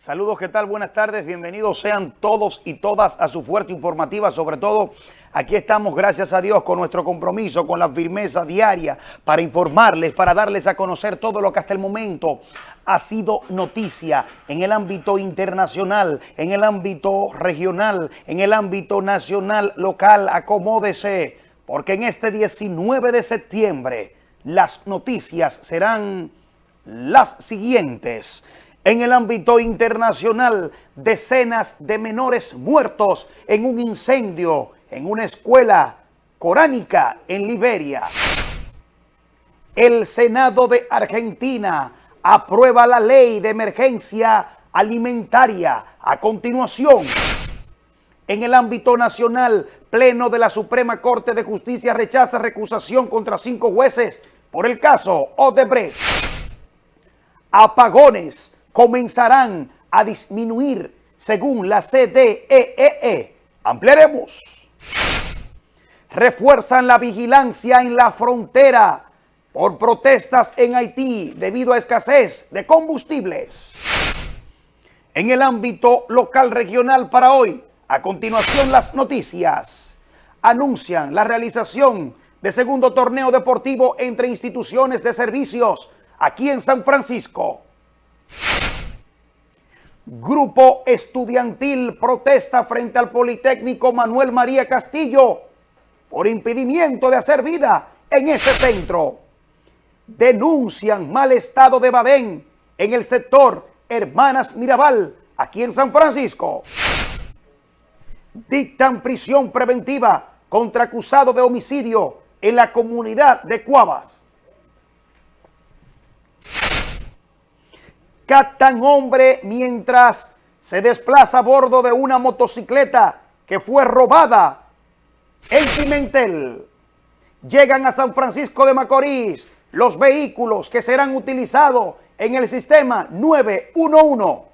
Saludos, ¿qué tal? Buenas tardes, bienvenidos sean todos y todas a su fuerza informativa, sobre todo aquí estamos, gracias a Dios, con nuestro compromiso, con la firmeza diaria para informarles, para darles a conocer todo lo que hasta el momento ha sido noticia en el ámbito internacional, en el ámbito regional, en el ámbito nacional, local, acomódese, porque en este 19 de septiembre las noticias serán las siguientes. En el ámbito internacional, decenas de menores muertos en un incendio en una escuela coránica en Liberia. El Senado de Argentina aprueba la ley de emergencia alimentaria. A continuación, en el ámbito nacional, Pleno de la Suprema Corte de Justicia rechaza recusación contra cinco jueces por el caso Odebrecht. Apagones comenzarán a disminuir según la CDEE. E. Ampliaremos. Refuerzan la vigilancia en la frontera por protestas en Haití debido a escasez de combustibles. En el ámbito local regional para hoy, a continuación las noticias anuncian la realización de segundo torneo deportivo entre instituciones de servicios aquí en San Francisco. Grupo estudiantil protesta frente al Politécnico Manuel María Castillo por impedimiento de hacer vida en ese centro. Denuncian mal estado de Badén en el sector Hermanas Mirabal, aquí en San Francisco. Dictan prisión preventiva contra acusado de homicidio en la comunidad de Cuavas. Captan hombre mientras se desplaza a bordo de una motocicleta que fue robada en Pimentel. Llegan a San Francisco de Macorís los vehículos que serán utilizados en el sistema 911.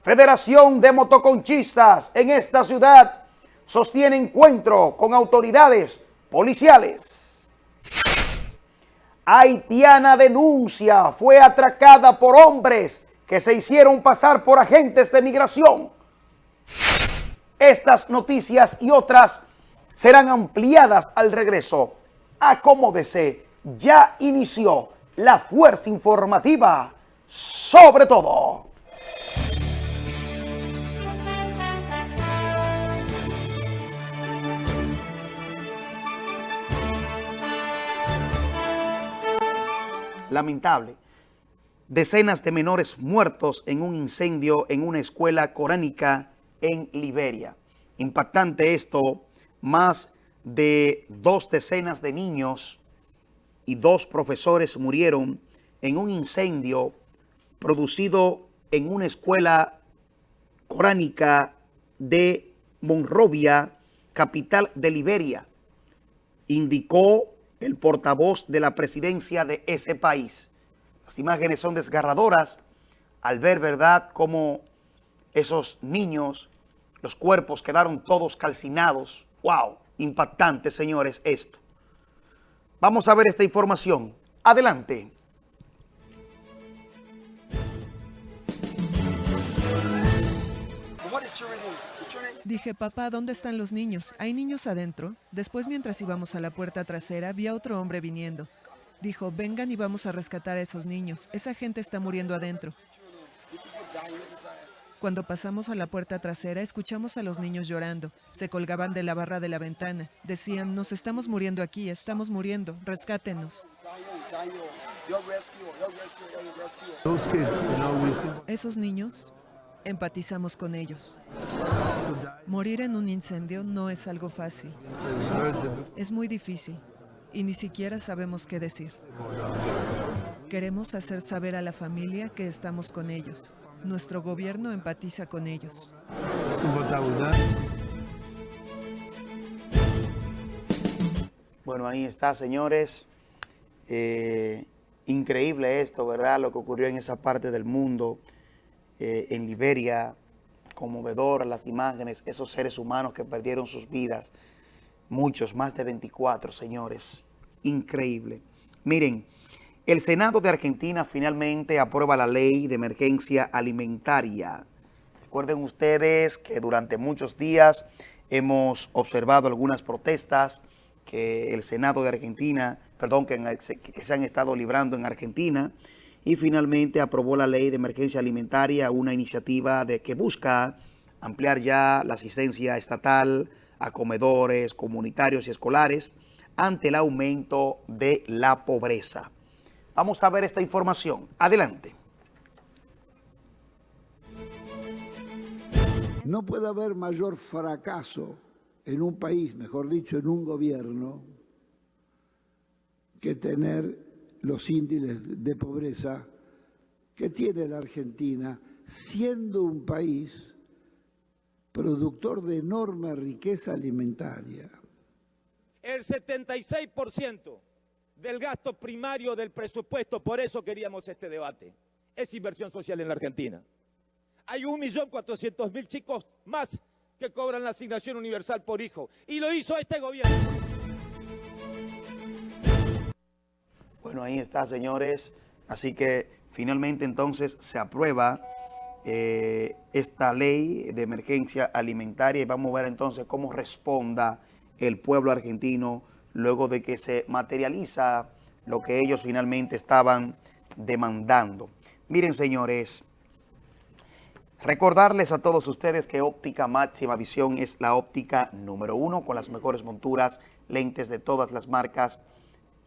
Federación de Motoconchistas en esta ciudad sostiene encuentro con autoridades policiales. Haitiana denuncia, fue atracada por hombres que se hicieron pasar por agentes de migración. Estas noticias y otras serán ampliadas al regreso. Acomódese, ya inició la fuerza informativa sobre todo. Lamentable. Decenas de menores muertos en un incendio en una escuela coránica en Liberia. Impactante esto, más de dos decenas de niños y dos profesores murieron en un incendio producido en una escuela coránica de Monrovia, capital de Liberia. Indicó el portavoz de la presidencia de ese país. Las imágenes son desgarradoras al ver, ¿verdad?, cómo esos niños, los cuerpos quedaron todos calcinados. ¡Wow! Impactante, señores, esto. Vamos a ver esta información. Adelante. Dije, papá, ¿dónde están los niños? ¿Hay niños adentro? Después, mientras íbamos a la puerta trasera, vi a otro hombre viniendo. Dijo, vengan y vamos a rescatar a esos niños. Esa gente está muriendo adentro. Cuando pasamos a la puerta trasera, escuchamos a los niños llorando. Se colgaban de la barra de la ventana. Decían, nos estamos muriendo aquí, estamos muriendo, rescátenos. Esos niños, empatizamos con ellos. Morir en un incendio no es algo fácil. Es muy difícil y ni siquiera sabemos qué decir. Queremos hacer saber a la familia que estamos con ellos. Nuestro gobierno empatiza con ellos. Bueno, ahí está, señores. Eh, increíble esto, ¿verdad? Lo que ocurrió en esa parte del mundo, eh, en Liberia, conmovedor las imágenes, esos seres humanos que perdieron sus vidas, muchos, más de 24, señores, increíble. Miren, El Senado de Argentina finalmente aprueba la ley de emergencia alimentaria. Recuerden ustedes que durante muchos días hemos observado algunas protestas que el Senado de Argentina, perdón, que, que se han estado librando en Argentina y finalmente aprobó la ley de emergencia alimentaria, una iniciativa de que busca ampliar ya la asistencia estatal a comedores comunitarios y escolares ante el aumento de la pobreza. Vamos a ver esta información. Adelante. No puede haber mayor fracaso en un país, mejor dicho, en un gobierno, que tener los índices de pobreza que tiene la Argentina, siendo un país productor de enorme riqueza alimentaria. El 76% del gasto primario del presupuesto, por eso queríamos este debate, es inversión social en la Argentina. Hay 1.400.000 chicos más que cobran la asignación universal por hijo. Y lo hizo este gobierno. Bueno, ahí está, señores. Así que finalmente entonces se aprueba eh, esta ley de emergencia alimentaria y vamos a ver entonces cómo responda el pueblo argentino luego de que se materializa lo que ellos finalmente estaban demandando. Miren, señores, recordarles a todos ustedes que Óptica Máxima Visión es la óptica número uno con las mejores monturas, lentes de todas las marcas,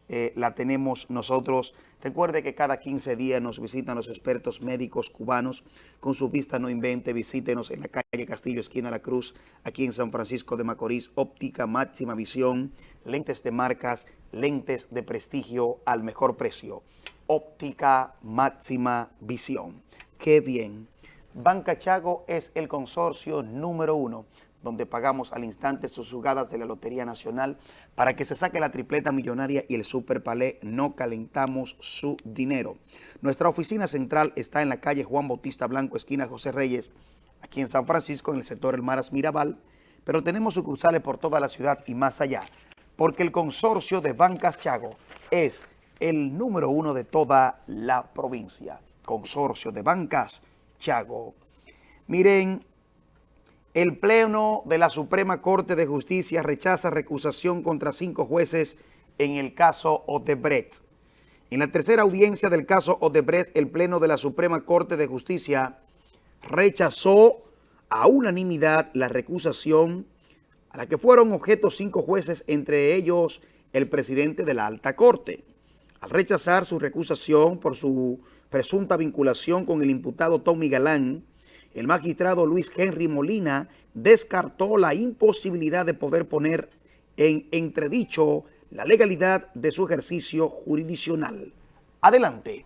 eh, la tenemos nosotros. Recuerde que cada 15 días nos visitan los expertos médicos cubanos. Con su vista no invente, visítenos en la calle Castillo, esquina La Cruz, aquí en San Francisco de Macorís. Óptica máxima visión, lentes de marcas, lentes de prestigio al mejor precio. Óptica máxima visión. ¡Qué bien! Banca Chago es el consorcio número uno donde pagamos al instante sus jugadas de la Lotería Nacional para que se saque la tripleta millonaria y el Super Palé, no calentamos su dinero. Nuestra oficina central está en la calle Juan Bautista Blanco, esquina José Reyes, aquí en San Francisco, en el sector El Maras Mirabal, pero tenemos sucursales por toda la ciudad y más allá, porque el consorcio de Bancas Chago es el número uno de toda la provincia. Consorcio de Bancas Chago. Miren, el Pleno de la Suprema Corte de Justicia rechaza recusación contra cinco jueces en el caso Odebrecht. En la tercera audiencia del caso Odebrecht, el Pleno de la Suprema Corte de Justicia rechazó a unanimidad la recusación a la que fueron objetos cinco jueces, entre ellos el presidente de la Alta Corte. Al rechazar su recusación por su presunta vinculación con el imputado Tommy Galán, el magistrado Luis Henry Molina descartó la imposibilidad de poder poner en entredicho la legalidad de su ejercicio jurisdiccional. Adelante.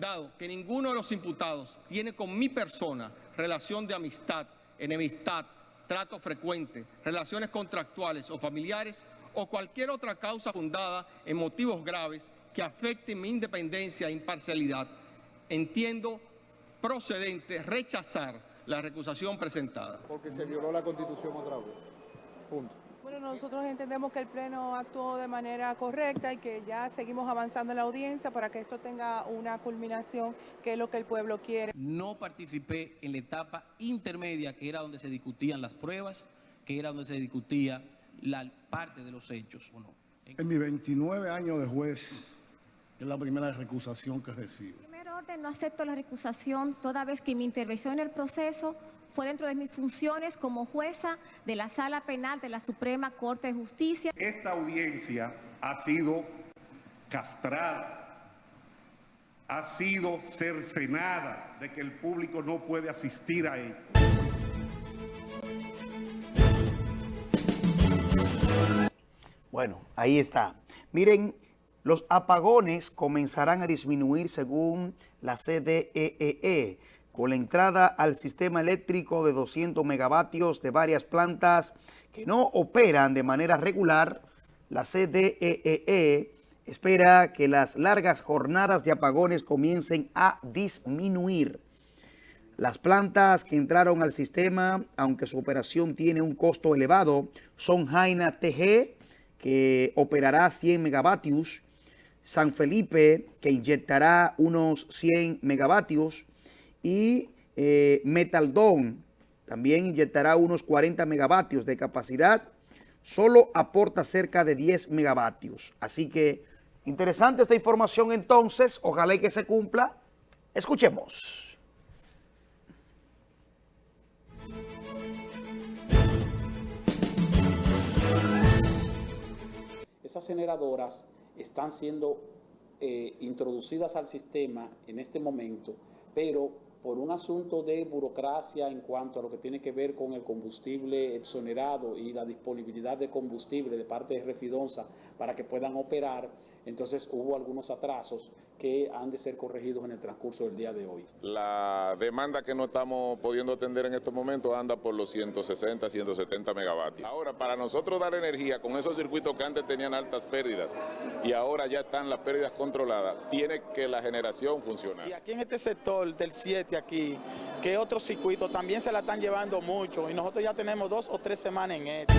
Dado que ninguno de los imputados tiene con mi persona relación de amistad, enemistad, trato frecuente, relaciones contractuales o familiares o cualquier otra causa fundada en motivos graves que afecte mi independencia e imparcialidad, entiendo procedente rechazar la recusación presentada. Porque se violó la Constitución otra vez. Punto. Bueno, nosotros entendemos que el Pleno actuó de manera correcta y que ya seguimos avanzando en la audiencia para que esto tenga una culminación, que es lo que el pueblo quiere. No participé en la etapa intermedia, que era donde se discutían las pruebas, que era donde se discutía la parte de los hechos. En mis 29 años de juez, es la primera recusación que recibo. En primer orden, no acepto la recusación toda vez que mi intervención en el proceso fue dentro de mis funciones como jueza de la Sala Penal de la Suprema Corte de Justicia. Esta audiencia ha sido castrada, ha sido cercenada de que el público no puede asistir a ella. Bueno, ahí está. Miren, los apagones comenzarán a disminuir según la CDEE e, con la entrada al sistema eléctrico de 200 megavatios de varias plantas que no operan de manera regular. La CDEE e espera que las largas jornadas de apagones comiencen a disminuir. Las plantas que entraron al sistema, aunque su operación tiene un costo elevado, son Jaina TG, que operará 100 megavatios, San Felipe, que inyectará unos 100 megavatios, y eh, Metaldón, también inyectará unos 40 megavatios de capacidad, solo aporta cerca de 10 megavatios. Así que interesante esta información entonces, ojalá que se cumpla. Escuchemos. Esas generadoras están siendo eh, introducidas al sistema en este momento, pero por un asunto de burocracia en cuanto a lo que tiene que ver con el combustible exonerado y la disponibilidad de combustible de parte de Refidonza para que puedan operar, entonces hubo algunos atrasos que han de ser corregidos en el transcurso del día de hoy. La demanda que no estamos pudiendo atender en estos momentos anda por los 160, 170 megavatios. Ahora, para nosotros dar energía con esos circuitos que antes tenían altas pérdidas y ahora ya están las pérdidas controladas, tiene que la generación funcionar. Y aquí en este sector del 7 aquí, que otros circuitos también se la están llevando mucho y nosotros ya tenemos dos o tres semanas en esto.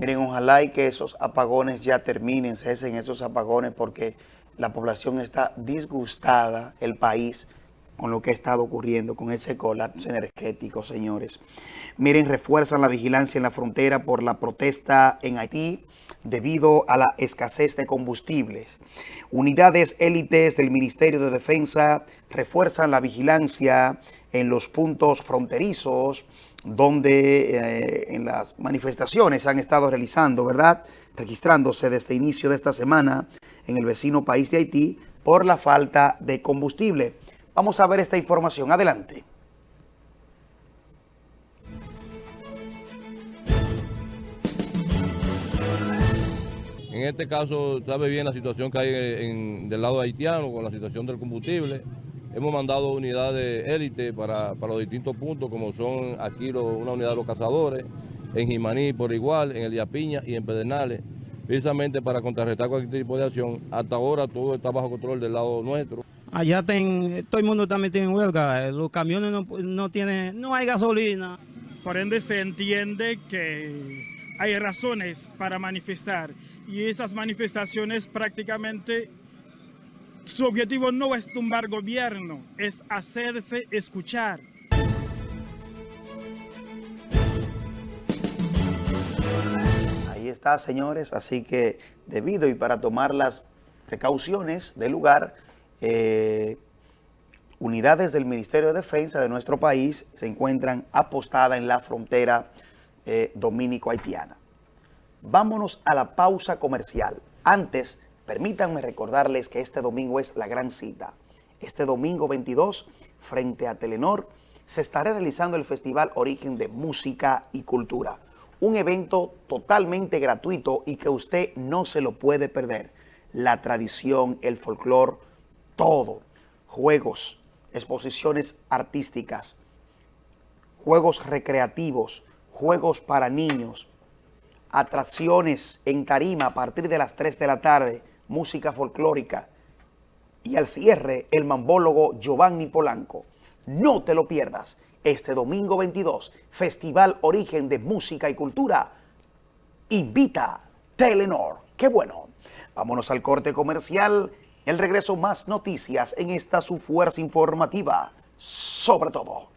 Miren, ojalá y que esos apagones ya terminen, cesen esos apagones porque la población está disgustada, el país, con lo que ha estado ocurriendo, con ese colapso energético, señores. Miren, refuerzan la vigilancia en la frontera por la protesta en Haití debido a la escasez de combustibles. Unidades élites del Ministerio de Defensa refuerzan la vigilancia en los puntos fronterizos donde eh, en las manifestaciones han estado realizando, ¿verdad? Registrándose desde inicio de esta semana en el vecino país de Haití por la falta de combustible. Vamos a ver esta información. Adelante. En este caso, sabe bien la situación que hay del lado haitiano con la situación del combustible. Hemos mandado unidades élite para, los distintos puntos, como son aquí una unidad de los cazadores, en Jimaní por igual, en el Piña y en Pedernales, precisamente para contrarrestar cualquier tipo de acción. Hasta ahora todo está bajo control del lado nuestro. Allá todo el mundo está metido en huelga, eh, los camiones no, no tienen, no hay gasolina. Por ende se entiende que hay razones para manifestar y esas manifestaciones prácticamente su objetivo no es tumbar gobierno, es hacerse escuchar. Ahí está, señores. Así que debido y para tomar las precauciones del lugar, eh, unidades del Ministerio de Defensa de nuestro país se encuentran apostadas en la frontera eh, dominico-haitiana. Vámonos a la pausa comercial. Antes, Permítanme recordarles que este domingo es la gran cita. Este domingo 22, frente a Telenor, se estará realizando el Festival Origen de Música y Cultura. Un evento totalmente gratuito y que usted no se lo puede perder. La tradición, el folclore, todo. Juegos, exposiciones artísticas, juegos recreativos, juegos para niños, atracciones en tarima a partir de las 3 de la tarde, música folclórica. Y al cierre, el mambólogo Giovanni Polanco. No te lo pierdas. Este domingo 22, Festival Origen de Música y Cultura. Invita Telenor. ¡Qué bueno! Vámonos al corte comercial. El regreso más noticias en esta su fuerza informativa. Sobre todo.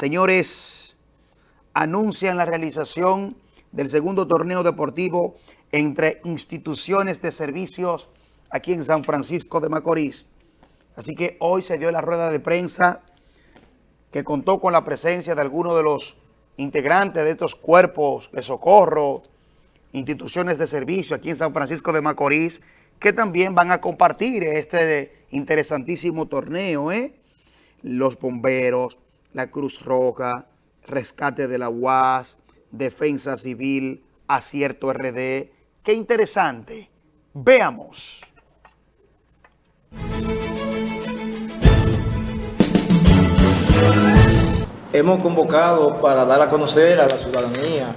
Señores, anuncian la realización del segundo torneo deportivo entre instituciones de servicios aquí en San Francisco de Macorís. Así que hoy se dio la rueda de prensa que contó con la presencia de algunos de los integrantes de estos cuerpos de socorro, instituciones de servicio aquí en San Francisco de Macorís, que también van a compartir este interesantísimo torneo, ¿eh? Los bomberos, la Cruz Roja, Rescate de la UAS, Defensa Civil, Acierto RD. ¡Qué interesante! Veamos. hemos convocado para dar a conocer a la ciudadanía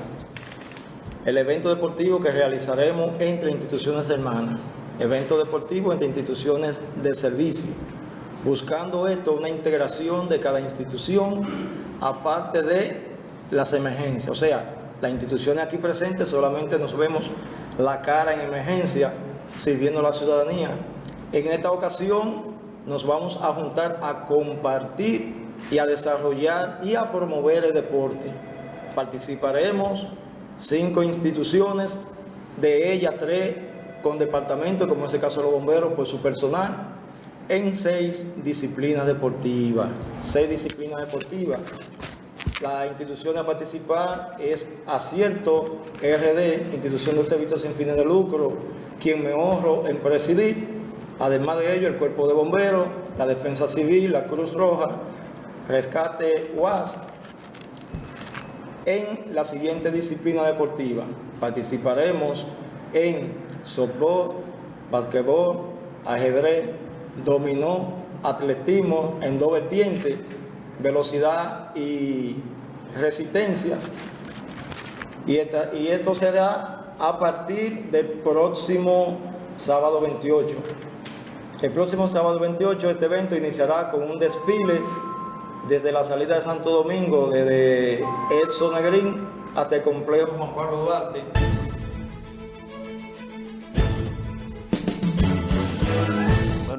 el evento deportivo que realizaremos entre instituciones hermanas, evento deportivo entre instituciones de servicio, buscando esto una integración de cada institución aparte de las emergencias. O sea, las instituciones aquí presentes solamente nos vemos la cara en emergencia sirviendo a la ciudadanía. En esta ocasión nos vamos a juntar a compartir y a desarrollar y a promover el deporte. Participaremos cinco instituciones, de ellas tres con departamentos, como en este caso los bomberos, por su personal, en seis disciplinas deportivas. Seis disciplinas deportivas. La institución a participar es Acierto RD, Institución de Servicios sin fines de lucro, quien me honro en presidir. Además de ello, el Cuerpo de Bomberos, la Defensa Civil, la Cruz Roja, Rescate UAS, en la siguiente disciplina deportiva. Participaremos en softball, basquetbol, ajedrez, dominó, atletismo en dos vertientes, velocidad y resistencia. Y, y esto será a partir del próximo sábado 28. El próximo sábado 28 este evento iniciará con un desfile desde la salida de Santo Domingo, desde Edson Negrín hasta el complejo Juan Pablo Duarte.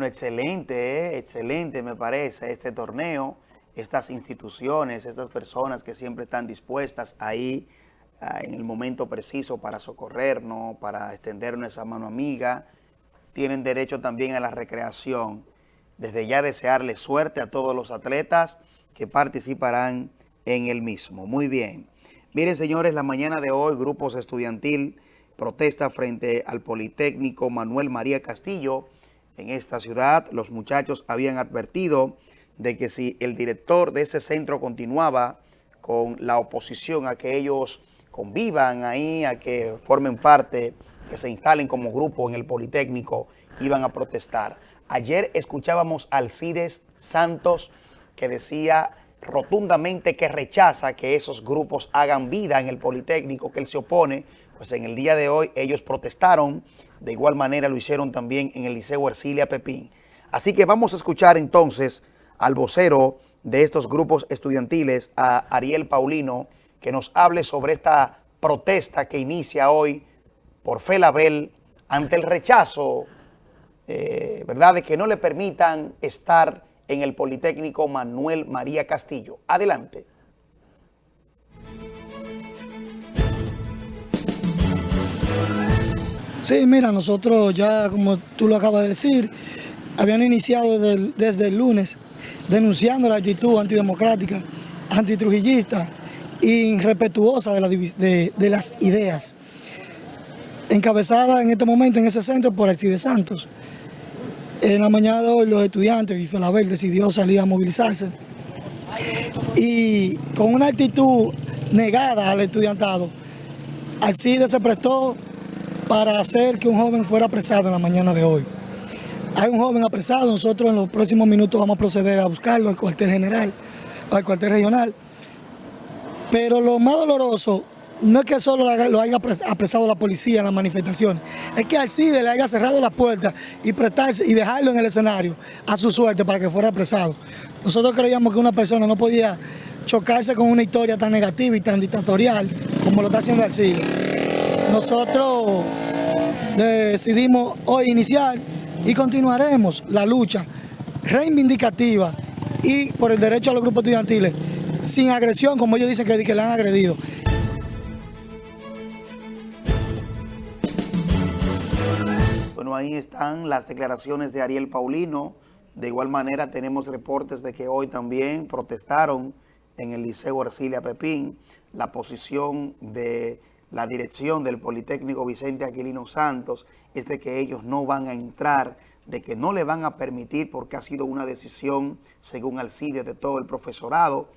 Excelente, ¿eh? excelente me parece este torneo, estas instituciones, estas personas que siempre están dispuestas ahí ah, en el momento preciso para socorrernos, para extendernos esa mano amiga, tienen derecho también a la recreación. Desde ya desearle suerte a todos los atletas, que participarán en el mismo. Muy bien. Miren, señores, la mañana de hoy, grupos estudiantil protesta frente al Politécnico Manuel María Castillo en esta ciudad. Los muchachos habían advertido de que si el director de ese centro continuaba con la oposición a que ellos convivan ahí, a que formen parte, que se instalen como grupo en el Politécnico, iban a protestar. Ayer escuchábamos al Alcides Santos, que decía rotundamente que rechaza que esos grupos hagan vida en el Politécnico, que él se opone, pues en el día de hoy ellos protestaron, de igual manera lo hicieron también en el Liceo Ercilia Pepín. Así que vamos a escuchar entonces al vocero de estos grupos estudiantiles, a Ariel Paulino, que nos hable sobre esta protesta que inicia hoy por Felabel ante el rechazo, eh, ¿verdad?, de que no le permitan estar en el Politécnico Manuel María Castillo. Adelante. Sí, mira, nosotros ya, como tú lo acabas de decir, habían iniciado desde el, lunes denunciando la actitud antidemocrática, antitrujillista e irrespetuosa de, las ideas, encabezada en este momento en ese centro por Alcide Santos. En la mañana de hoy los estudiantes, y Felabel decidió salir a movilizarse y con una actitud negada al estudiantado, Alcide se prestó para hacer que un joven fuera apresado en la mañana de hoy. Hay un joven apresado, nosotros en los próximos minutos vamos a proceder a buscarlo al cuartel general, al cuartel regional. Pero lo más doloroso no es que solo lo haya apresado la policía en las manifestaciones, es que al CIDE le haya cerrado la puerta y prestarse y dejarlo en el escenario a su suerte para que fuera apresado. Nosotros creíamos que una persona no podía chocarse con una historia tan negativa y tan dictatorial como lo está haciendo el CIDE. Nosotros decidimos hoy iniciar y continuaremos la lucha reivindicativa y por el derecho a los grupos estudiantiles sin agresión, como ellos dicen que, que le han agredido. ahí están las declaraciones de Ariel Paulino. De igual manera tenemos reportes de que hoy también protestaron en el Liceo Arcilia Pepín la posición de la dirección del Politécnico Vicente Aquilino Santos es de que ellos no van a entrar, de que no le van a permitir porque ha sido una decisión, según Alcide, de todo el profesorado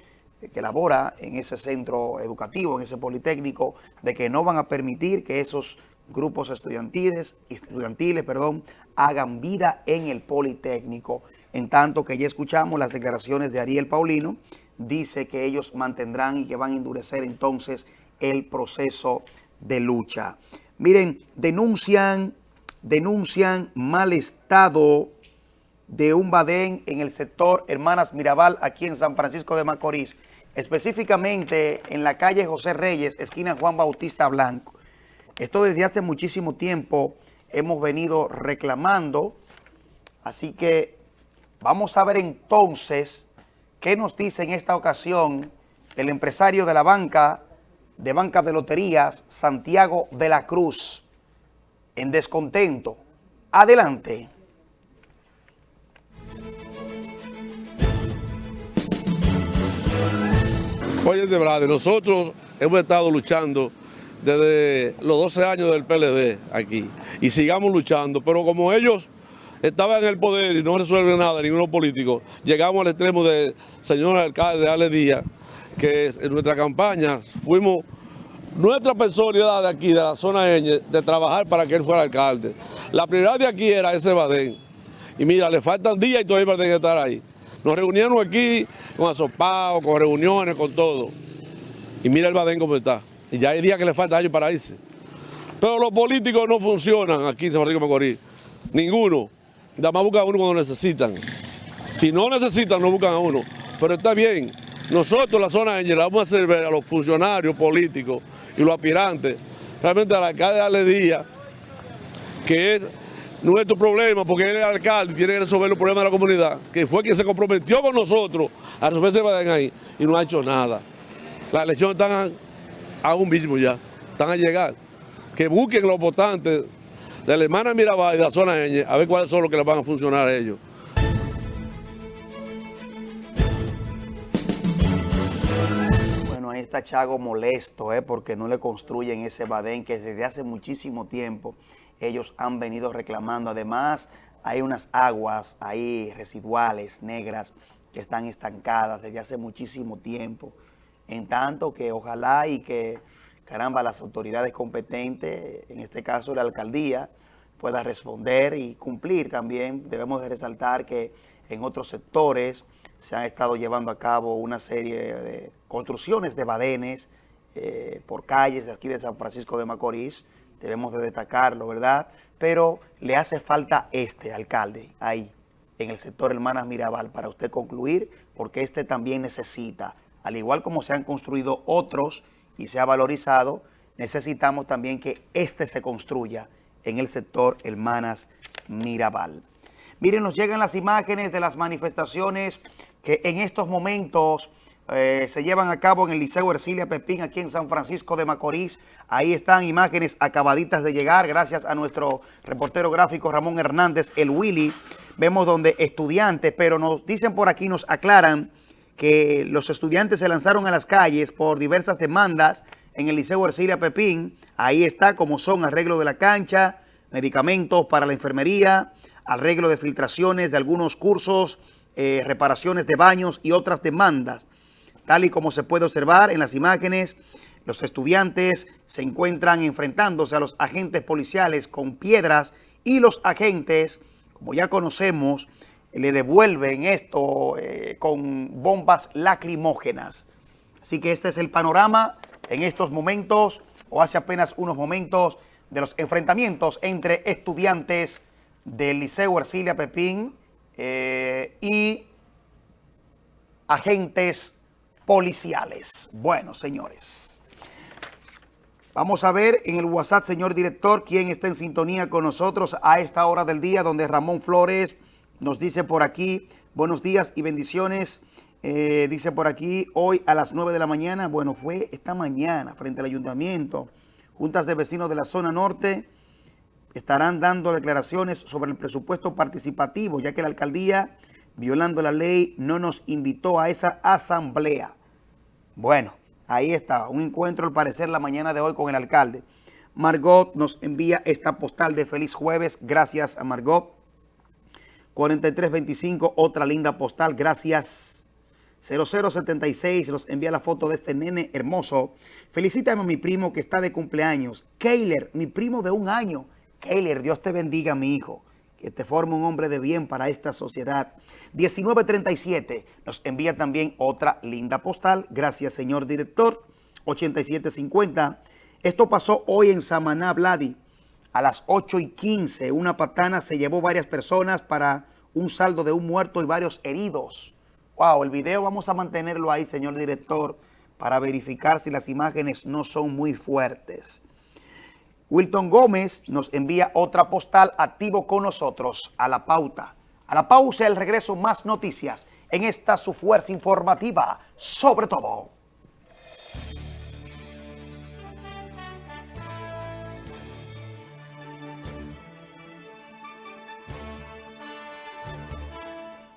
que labora en ese centro educativo, en ese Politécnico, de que no van a permitir que esos grupos estudiantiles, estudiantiles perdón, hagan vida en el Politécnico. En tanto que ya escuchamos las declaraciones de Ariel Paulino, dice que ellos mantendrán y que van a endurecer entonces el proceso de lucha. Miren, denuncian, denuncian mal estado de un badén en el sector Hermanas Mirabal, aquí en San Francisco de Macorís, específicamente en la calle José Reyes, esquina Juan Bautista Blanco. Esto desde hace muchísimo tiempo hemos venido reclamando, así que vamos a ver entonces qué nos dice en esta ocasión el empresario de la banca, de banca de loterías, Santiago de la Cruz, en descontento. Adelante. Oye, de verdad, nosotros hemos estado luchando desde los 12 años del PLD aquí y sigamos luchando, pero como ellos estaban en el poder y no resuelven nada, ninguno político, llegamos al extremo del señor alcalde Ale Díaz, que en nuestra campaña fuimos nuestra personalidad de aquí, de la zona Ñ, de trabajar para que él fuera alcalde. La prioridad de aquí era ese Badén. Y mira, le faltan días y todavía tienen que estar ahí. Nos reunieron aquí con asopados, con reuniones, con todo. Y mira el Badén cómo está. Y ya hay días que le falta años para irse. Pero los políticos no funcionan aquí en San Francisco Macorís. Ninguno. Nada más buscan a uno cuando necesitan. Si no necesitan, no buscan a uno. Pero está bien. Nosotros, la zona le vamos a hacer ver a los funcionarios políticos y los aspirantes, realmente al alcalde Ale Díaz, que es nuestro problema, porque él es el alcalde y tiene que resolver los problemas de la comunidad, que fue quien se comprometió con nosotros a resolver ese badén ahí y no ha hecho nada. Las elecciones están a un mismo ya, están a llegar. Que busquen los votantes de la hermana Mirabal y de la zona Ñ, a ver cuáles son los que les van a funcionar a ellos. Está Chago molesto, ¿eh? porque no le construyen ese badén que desde hace muchísimo tiempo ellos han venido reclamando. Además, hay unas aguas ahí residuales, negras, que están estancadas desde hace muchísimo tiempo. En tanto que ojalá y que, caramba, las autoridades competentes, en este caso la alcaldía, pueda responder y cumplir también. Debemos de resaltar que en otros sectores se han estado llevando a cabo una serie de construcciones de badenes eh, por calles de aquí de San Francisco de Macorís, debemos de destacarlo, ¿verdad? Pero le hace falta este alcalde ahí, en el sector Hermanas Mirabal, para usted concluir, porque este también necesita, al igual como se han construido otros y se ha valorizado, necesitamos también que este se construya en el sector Hermanas Mirabal. Miren, nos llegan las imágenes de las manifestaciones que en estos momentos eh, se llevan a cabo en el Liceo Ercilia Pepín, aquí en San Francisco de Macorís. Ahí están imágenes acabaditas de llegar, gracias a nuestro reportero gráfico Ramón Hernández, el Willy. Vemos donde estudiantes, pero nos dicen por aquí, nos aclaran que los estudiantes se lanzaron a las calles por diversas demandas en el Liceo Ercilia Pepín. Ahí está, como son arreglo de la cancha, medicamentos para la enfermería, arreglo de filtraciones de algunos cursos, eh, reparaciones de baños y otras demandas. Tal y como se puede observar en las imágenes, los estudiantes se encuentran enfrentándose a los agentes policiales con piedras y los agentes, como ya conocemos, le devuelven esto eh, con bombas lacrimógenas. Así que este es el panorama en estos momentos, o hace apenas unos momentos, de los enfrentamientos entre estudiantes del Liceo Ercilia Pepín eh, y agentes policiales. Bueno, señores, vamos a ver en el WhatsApp, señor director, quién está en sintonía con nosotros a esta hora del día, donde Ramón Flores nos dice por aquí, buenos días y bendiciones. Eh, dice por aquí, hoy a las 9 de la mañana, bueno, fue esta mañana frente al ayuntamiento, juntas de vecinos de la zona norte estarán dando declaraciones sobre el presupuesto participativo, ya que la alcaldía, violando la ley, no nos invitó a esa asamblea. Bueno, ahí está, un encuentro al parecer la mañana de hoy con el alcalde. Margot nos envía esta postal de feliz jueves, gracias a Margot. 4325, otra linda postal, gracias. 0076 nos envía la foto de este nene hermoso. Felicítame a mi primo que está de cumpleaños. Keiler, mi primo de un año. Keiler, Dios te bendiga, mi hijo. Que te forme un hombre de bien para esta sociedad. 1937 nos envía también otra linda postal. Gracias, señor director. 8750. Esto pasó hoy en Samaná, Vladi. A las 8 y 15, una patana se llevó varias personas para un saldo de un muerto y varios heridos. Wow, el video vamos a mantenerlo ahí, señor director, para verificar si las imágenes no son muy fuertes. Wilton Gómez nos envía otra postal activo con nosotros a la pauta. A la pausa, el regreso, más noticias en esta su fuerza informativa, sobre todo.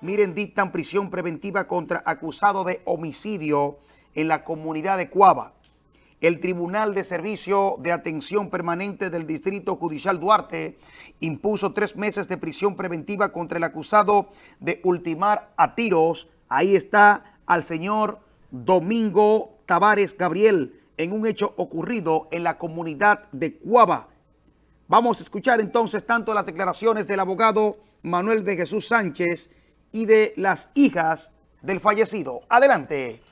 Miren, dictan prisión preventiva contra acusado de homicidio en la comunidad de Cuava. El Tribunal de Servicio de Atención Permanente del Distrito Judicial Duarte impuso tres meses de prisión preventiva contra el acusado de ultimar a tiros. Ahí está al señor Domingo Tavares Gabriel en un hecho ocurrido en la comunidad de Cuava. Vamos a escuchar entonces tanto las declaraciones del abogado Manuel de Jesús Sánchez y de las hijas del fallecido. Adelante.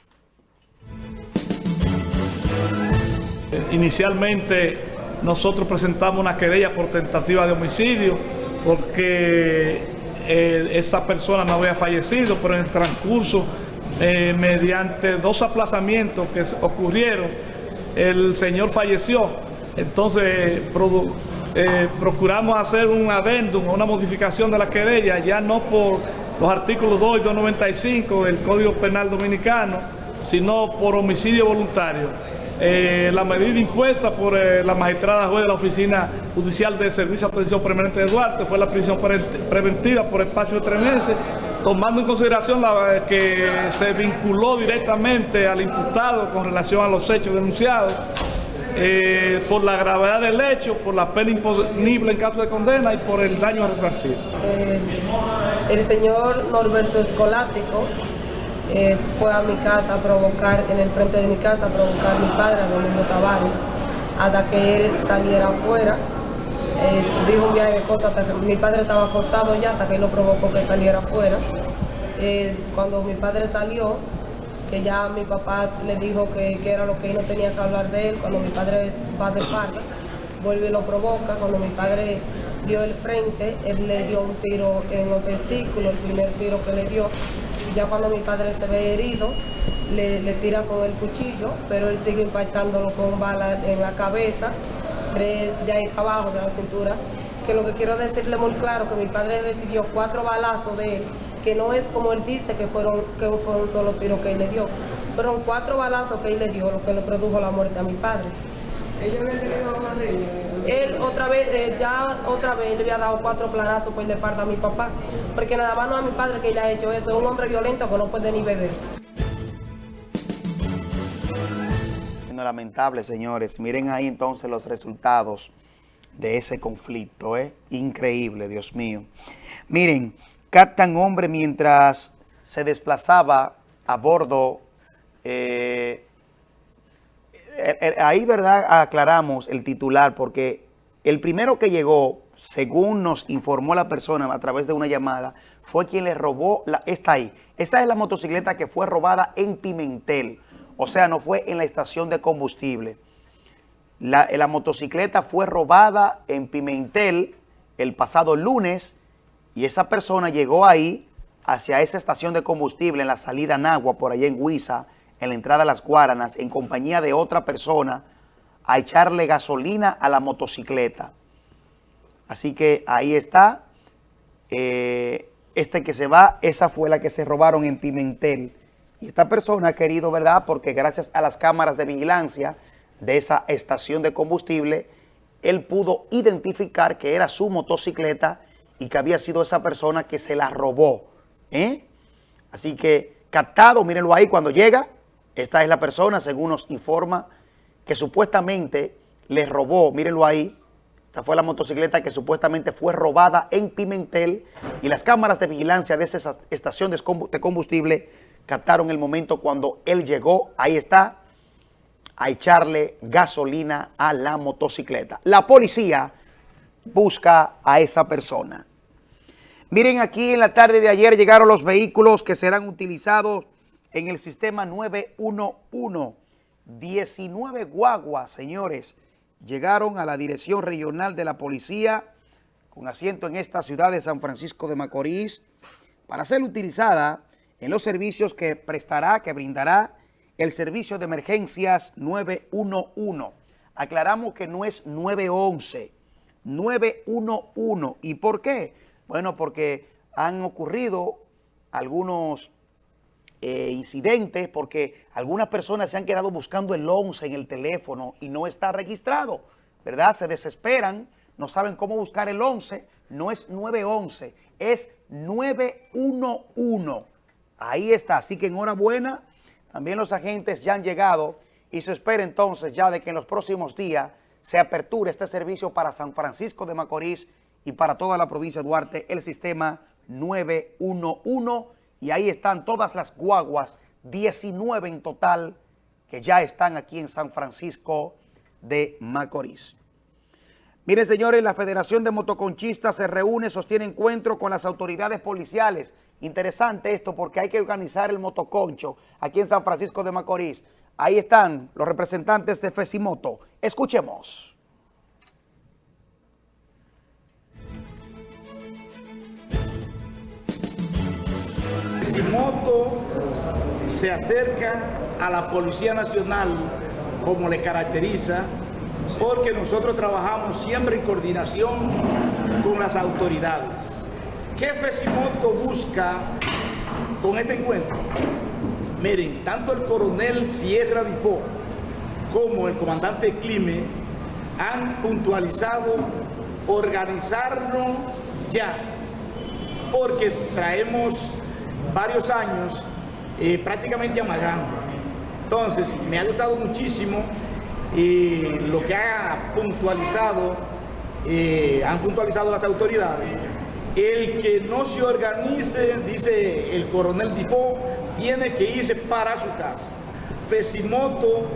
Inicialmente nosotros presentamos una querella por tentativa de homicidio porque eh, esa persona no había fallecido, pero en el transcurso, eh, mediante dos aplazamientos que ocurrieron, el señor falleció. Entonces eh, procuramos hacer un adendum, una modificación de la querella, ya no por los artículos 2 y 295 del Código Penal Dominicano, sino por homicidio voluntario. Eh, la medida impuesta por eh, la magistrada juez de la Oficina Judicial de Servicio de Atención Permanente de Duarte fue la prisión preventiva por espacio de tres meses, tomando en consideración la, que se vinculó directamente al imputado con relación a los hechos denunciados eh, por la gravedad del hecho, por la pena imponible en caso de condena y por el daño a resarcir. Eh, el señor Norberto Escolático eh, fue a mi casa a provocar, en el frente de mi casa, a provocar a mi padre, a Domingo Tavares, hasta que él saliera afuera. dijo un viaje de cosas, hasta que mi padre estaba acostado ya, hasta que él lo provocó que saliera afuera. cuando mi padre salió, que ya mi papá le dijo que, era lo que él no tenía que hablar de él, cuando mi padre va de espalda, vuelve y lo provoca, cuando mi padre dio el frente, él le dio un tiro en los testículos, el primer tiro que le dio, ya cuando mi padre se ve herido, le, tira con el cuchillo, pero él sigue impactándolo con balas en la cabeza, tres de ahí abajo de la cintura, que lo que quiero decirle muy claro, que mi padre recibió cuatro balazos de él, que no es como él dice que fueron que fue un solo tiro que él le dio. Fueron cuatro balazos que él le dio, lo que le produjo la muerte a mi padre. ¿Ellos habían tenido riña? Él otra vez, eh, ya otra vez le había dado cuatro planazos pues le parta a mi papá. Porque nada más no a mi padre que le ha hecho eso. Es un hombre violento que no puede ni beber. Lamentable, señores. Miren ahí entonces los resultados de ese conflicto. ¿eh? Increíble, Dios mío. Miren, captan hombre mientras se desplazaba a bordo. Eh, ahí, ¿verdad? Aclaramos el titular porque el primero que llegó, según nos informó la persona a través de una llamada, fue quien le robó, la, ahí. Esa es la motocicleta que fue robada en Pimentel. O sea, no fue en la estación de combustible. La, la motocicleta fue robada en Pimentel el pasado lunes y esa persona llegó ahí hacia esa estación de combustible en la salida Nagua, por allá en Huiza, en la entrada a Las Guaranas, en compañía de otra persona, a echarle gasolina a la motocicleta. Así que ahí está. Eh, este que se va, esa fue la que se robaron en Pimentel. Y esta persona ha querido, ¿verdad? Porque gracias a las cámaras de vigilancia de esa estación de combustible, él pudo identificar que era su motocicleta y que había sido esa persona que se la robó. ¿eh? Así que captado, mírenlo ahí cuando llega, esta es la persona, según nos informa, que supuestamente le robó, mírenlo ahí, esta fue la motocicleta que supuestamente fue robada en Pimentel y las cámaras de vigilancia de esa estación de combustible captaron el momento cuando él llegó, ahí está, a echarle gasolina a la motocicleta. La policía busca a esa persona. Miren aquí en la tarde de ayer llegaron los vehículos que serán utilizados en el sistema 911. 19 guaguas, señores, llegaron a la Dirección Regional de la Policía con asiento en esta ciudad de San Francisco de Macorís para ser utilizada en los servicios que prestará, que brindará el servicio de emergencias 911. Aclaramos que no es 911, 911. ¿Y por qué? Bueno, porque han ocurrido algunos eh, incidentes porque algunas personas se han quedado buscando el 11 en el teléfono y no está registrado, ¿verdad? Se desesperan, no saben cómo buscar el 11, no es 911, es 911. Ahí está, así que enhorabuena, también los agentes ya han llegado y se espera entonces ya de que en los próximos días se aperture este servicio para San Francisco de Macorís y para toda la provincia de Duarte, el sistema 911 y ahí están todas las guaguas, 19 en total, que ya están aquí en San Francisco de Macorís. Miren, señores, la Federación de Motoconchistas se reúne, sostiene encuentro con las autoridades policiales. Interesante esto porque hay que organizar el motoconcho aquí en San Francisco de Macorís. Ahí están los representantes de Fesimoto. Escuchemos. Moto se acerca a la Policía Nacional como le caracteriza, porque nosotros trabajamos siempre en coordinación con las autoridades. ¿Qué Fesimoto busca con este encuentro? Miren, tanto el coronel Sierra Difo como el comandante Clime han puntualizado organizarnos ya, porque traemos varios años eh, prácticamente amagando. Entonces, me ha gustado muchísimo eh, lo que ha puntualizado, eh, han puntualizado las autoridades. El que no se organice, dice el coronel Difo, tiene que irse para su casa. Fesimoto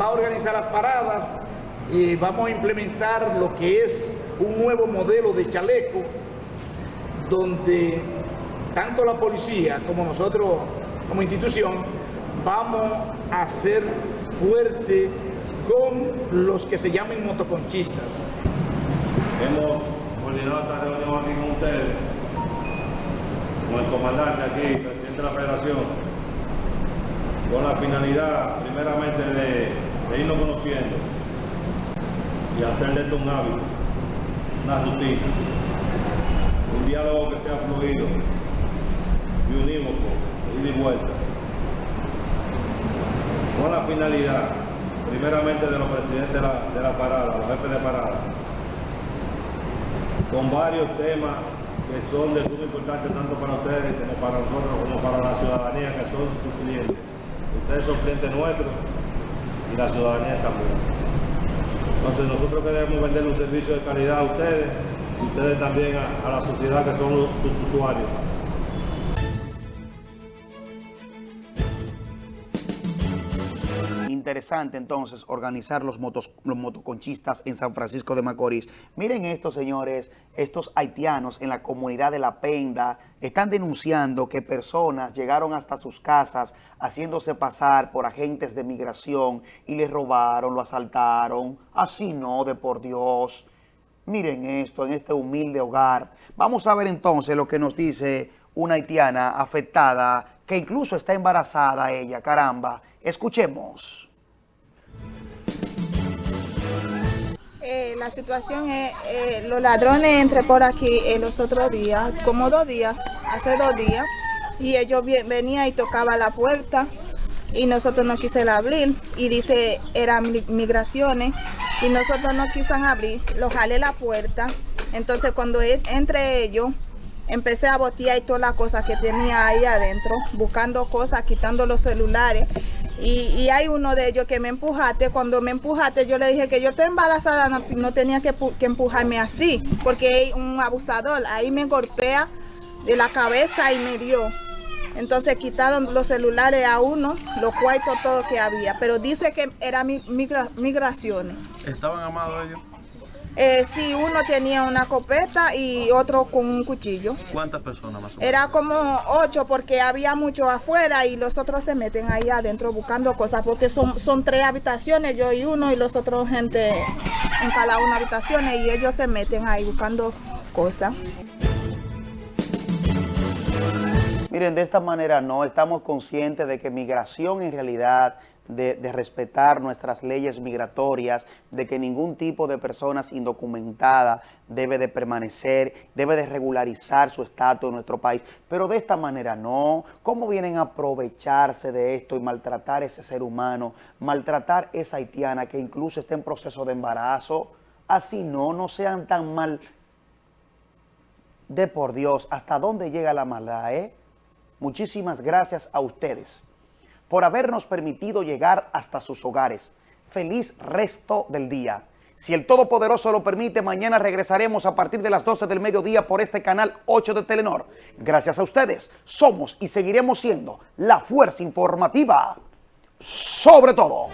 va a organizar las paradas, vamos a implementar lo que es un nuevo modelo de chaleco, donde tanto la policía como nosotros como institución vamos a ser fuerte con los que se llamen motoconchistas. Hemos coordinado esta reunión aquí con ustedes, con el comandante aquí, presidente de la federación, con la finalidad primeramente de, de irnos conociendo y hacer de esto un hábito, una rutina, un diálogo que sea fluido, y unívoco, ida y vuelta, con la finalidad, primeramente de los presidentes de la, de la parada, los jefes de parada, con varios temas que son de suma importancia tanto para ustedes como para nosotros, como para la ciudadanía que son sus clientes. Ustedes son clientes nuestros y la ciudadanía también. Entonces nosotros queremos vender un servicio de calidad a ustedes y ustedes también a, a la sociedad que son sus usuarios. Entonces organizar los, motos, los motoconchistas en San Francisco de Macorís. Miren esto, señores, estos haitianos en la comunidad de La Penda están denunciando que personas llegaron hasta sus casas haciéndose pasar por agentes de migración y les robaron, lo asaltaron. Así no, de por Dios. Miren esto en este humilde hogar. Vamos a ver entonces lo que nos dice una haitiana afectada que incluso está embarazada ella, caramba. Escuchemos. Eh, la situación es, eh, los ladrones entré por aquí en los otros días, como dos días, hace dos días, y ellos venían y tocaban la puerta y nosotros no quisimos abrir y dice eran migraciones y nosotros no quisimos abrir, lo jalé la puerta, entonces cuando e, entre ellos empecé a botear y todas las cosas que tenía ahí adentro, buscando cosas, quitando los celulares y, hay uno de ellos que me empujaste. Cuando me empujaste, yo le dije que yo estoy embarazada, no, tenía que, empujarme así, porque hay un abusador. Ahí me golpea de la cabeza y me dio. Entonces quitaron los celulares a uno, los cuartos, todo que había. Pero dice que eran migraciones. ¿Estaban amados ellos? Eh, sí, uno tenía una copeta y otro con un cuchillo. ¿Cuántas personas más o menos? Era como ocho porque había mucho afuera y los otros se meten ahí adentro buscando cosas porque son, son tres habitaciones, yo y uno y los otros gente en cada una habitación y ellos se meten ahí buscando cosas. Miren, de esta manera no estamos conscientes de que migración en realidad, de, respetar nuestras leyes migratorias, de que ningún tipo de personas indocumentadas debe de permanecer, debe de regularizar su estatus en nuestro país, pero de esta manera no. ¿Cómo vienen a aprovecharse de esto y maltratar a ese ser humano, maltratar a esa haitiana que incluso está en proceso de embarazo? Así no, no sean tan mal de por Dios, ¿hasta dónde llega la maldad, eh? Muchísimas gracias a ustedes por habernos permitido llegar hasta sus hogares. Feliz resto del día. Si el Todopoderoso lo permite, mañana regresaremos a partir de las 12 del mediodía por este canal 8 de Telenor. Gracias a ustedes, somos y seguiremos siendo la fuerza informativa sobre todo.